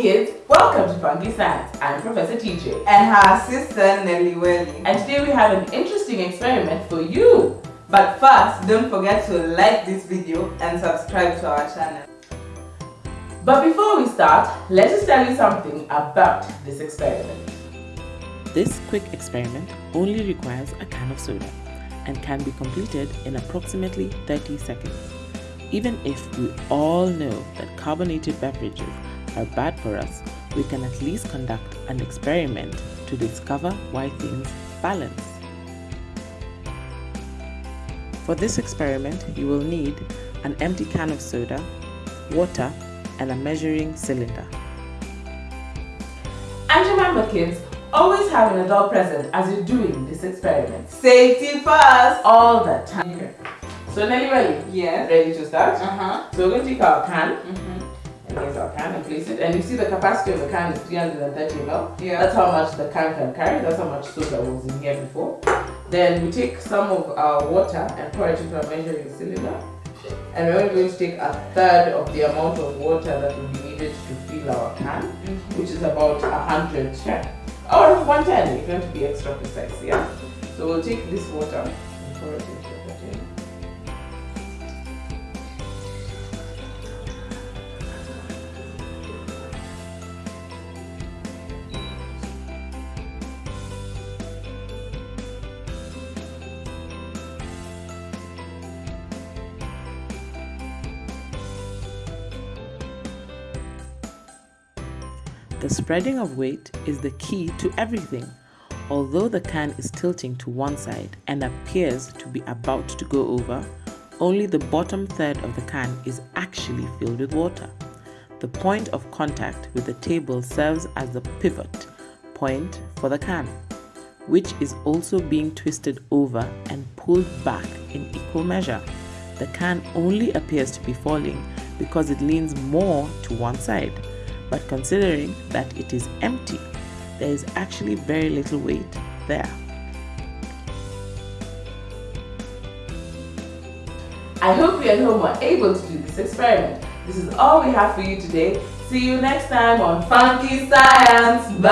Funky Science. I'm Professor TJ. And her assistant Nelly Welly. And today we have an interesting experiment for you. But first, don't forget to like this video and subscribe to our channel. But before we start, let us tell you something about this experiment. This quick experiment only requires a can of soda and can be completed in approximately 30 seconds. Even if we all know that carbonated beverages are bad for us, we can at least conduct an experiment to discover why things balance. For this experiment, you will need an empty can of soda, water, and a measuring cylinder. And remember kids, always have an adult present as you're doing this experiment. Safety first! All the time. Okay. So Nelly Welly, yes. ready to start? Uh-huh. So we're going to take our can. Mm -hmm and here's our can and place it. And you see the capacity of the can is 330 ml. Yeah. That's how much the can can carry. That's how much soda was in here before. Then we take some of our water and pour it into a measuring cylinder. And we're only going to take a third of the amount of water that will be needed to fill our can, mm -hmm. which is about 100 yeah. or 110 if you want to be extra precise. Yeah. So we'll take this water and pour it into the tin. The spreading of weight is the key to everything. Although the can is tilting to one side and appears to be about to go over, only the bottom third of the can is actually filled with water. The point of contact with the table serves as the pivot point for the can, which is also being twisted over and pulled back in equal measure. The can only appears to be falling because it leans more to one side but considering that it is empty, there is actually very little weight there. I hope you at home were able to do this experiment. This is all we have for you today. See you next time on Funky Science. Bye!